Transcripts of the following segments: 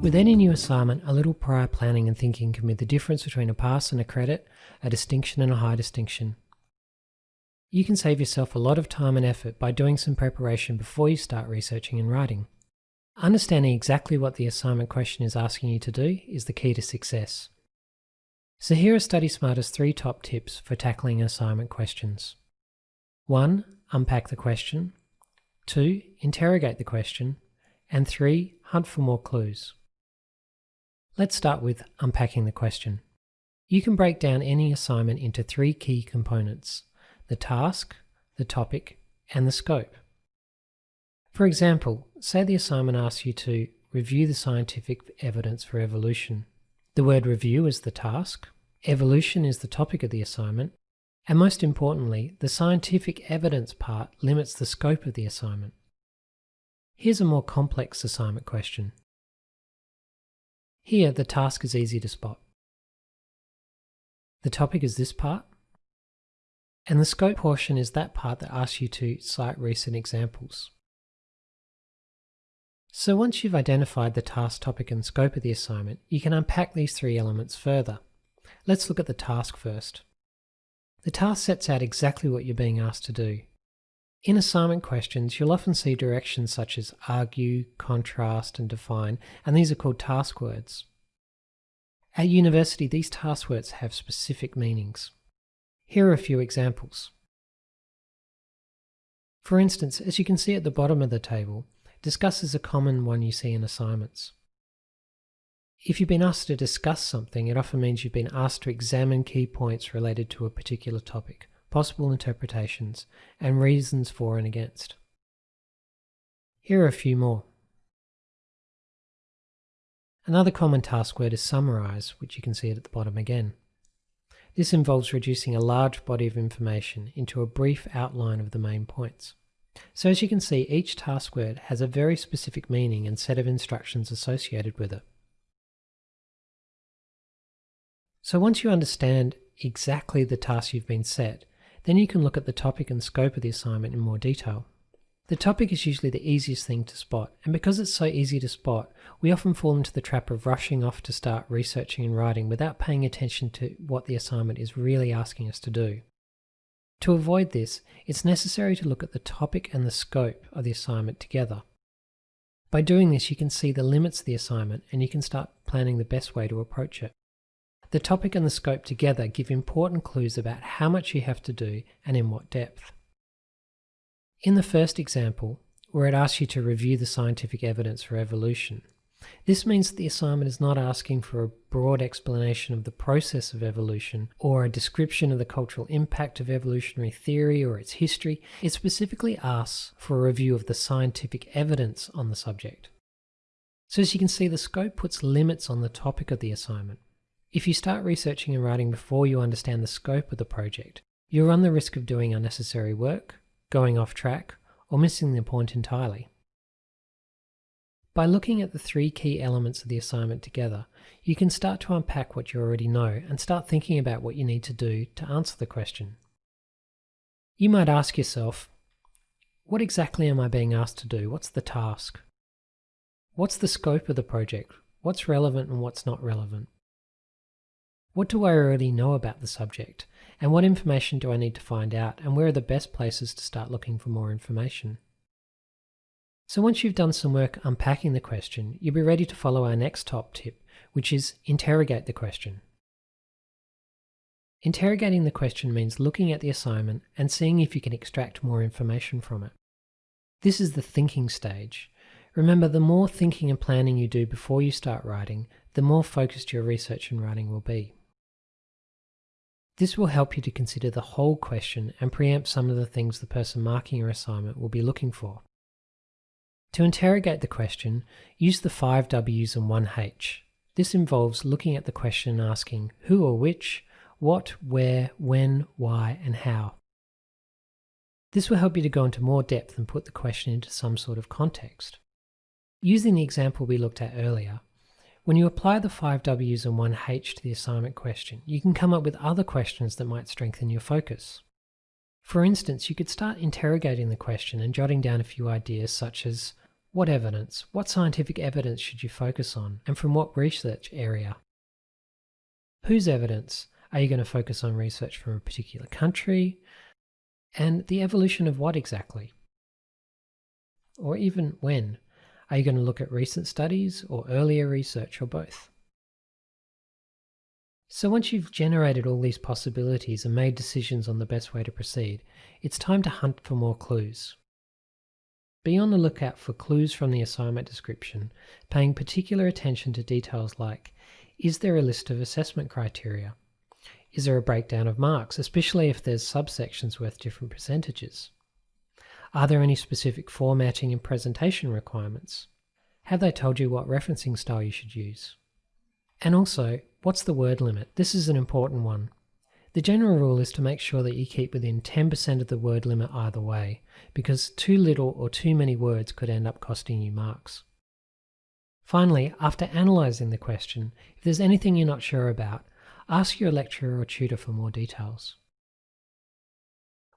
With any new assignment, a little prior planning and thinking can be the difference between a pass and a credit, a distinction and a high distinction. You can save yourself a lot of time and effort by doing some preparation before you start researching and writing. Understanding exactly what the assignment question is asking you to do is the key to success. So here are Study Smarter's three top tips for tackling assignment questions. 1. Unpack the question. 2. Interrogate the question. And 3. Hunt for more clues. Let's start with unpacking the question. You can break down any assignment into three key components the task, the topic, and the scope. For example, say the assignment asks you to review the scientific evidence for evolution. The word review is the task, evolution is the topic of the assignment, and most importantly, the scientific evidence part limits the scope of the assignment. Here's a more complex assignment question. Here, the task is easy to spot. The topic is this part, and the scope portion is that part that asks you to cite recent examples. So once you've identified the task, topic and scope of the assignment, you can unpack these three elements further. Let's look at the task first. The task sets out exactly what you're being asked to do. In assignment questions, you'll often see directions such as argue, contrast, and define, and these are called task words. At university, these task words have specific meanings. Here are a few examples. For instance, as you can see at the bottom of the table, discuss is a common one you see in assignments. If you've been asked to discuss something, it often means you've been asked to examine key points related to a particular topic possible interpretations, and reasons for and against. Here are a few more. Another common task word is summarize, which you can see at the bottom again. This involves reducing a large body of information into a brief outline of the main points. So as you can see, each task word has a very specific meaning and set of instructions associated with it. So once you understand exactly the task you've been set, then you can look at the topic and scope of the assignment in more detail. The topic is usually the easiest thing to spot, and because it's so easy to spot, we often fall into the trap of rushing off to start researching and writing without paying attention to what the assignment is really asking us to do. To avoid this, it's necessary to look at the topic and the scope of the assignment together. By doing this, you can see the limits of the assignment and you can start planning the best way to approach it. The topic and the scope together give important clues about how much you have to do and in what depth. In the first example, where it asks you to review the scientific evidence for evolution, this means that the assignment is not asking for a broad explanation of the process of evolution or a description of the cultural impact of evolutionary theory or its history. It specifically asks for a review of the scientific evidence on the subject. So as you can see, the scope puts limits on the topic of the assignment. If you start researching and writing before you understand the scope of the project, you'll run the risk of doing unnecessary work, going off track, or missing the point entirely. By looking at the three key elements of the assignment together, you can start to unpack what you already know and start thinking about what you need to do to answer the question. You might ask yourself, what exactly am I being asked to do? What's the task? What's the scope of the project? What's relevant and what's not relevant? What do I already know about the subject? And what information do I need to find out? And where are the best places to start looking for more information? So once you've done some work unpacking the question, you'll be ready to follow our next top tip, which is interrogate the question. Interrogating the question means looking at the assignment and seeing if you can extract more information from it. This is the thinking stage. Remember, the more thinking and planning you do before you start writing, the more focused your research and writing will be. This will help you to consider the whole question and preempt some of the things the person marking your assignment will be looking for. To interrogate the question, use the 5 W's and 1 H. This involves looking at the question and asking who or which, what, where, when, why, and how. This will help you to go into more depth and put the question into some sort of context. Using the example we looked at earlier, when you apply the 5 W's and 1 H to the assignment question, you can come up with other questions that might strengthen your focus. For instance, you could start interrogating the question and jotting down a few ideas such as, What evidence? What scientific evidence should you focus on, and from what research area? Whose evidence? Are you going to focus on research from a particular country? And the evolution of what exactly? Or even when? Are you going to look at recent studies or earlier research or both? So once you've generated all these possibilities and made decisions on the best way to proceed, it's time to hunt for more clues. Be on the lookout for clues from the assignment description, paying particular attention to details like, is there a list of assessment criteria? Is there a breakdown of marks, especially if there's subsections worth different percentages? Are there any specific formatting and presentation requirements? Have they told you what referencing style you should use? And also, what's the word limit? This is an important one. The general rule is to make sure that you keep within 10% of the word limit either way, because too little or too many words could end up costing you marks. Finally, after analysing the question, if there's anything you're not sure about, ask your lecturer or tutor for more details.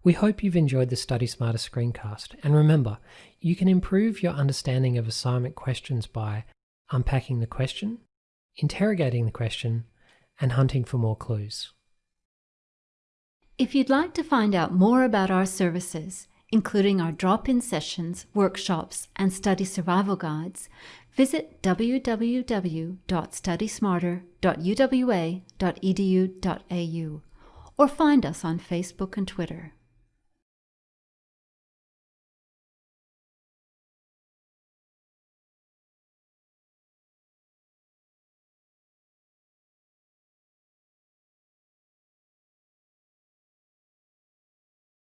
We hope you've enjoyed the Study Smarter screencast, and remember, you can improve your understanding of assignment questions by unpacking the question, interrogating the question, and hunting for more clues. If you'd like to find out more about our services, including our drop-in sessions, workshops, and study survival guides, visit www.studysmarter.uwa.edu.au or find us on Facebook and Twitter.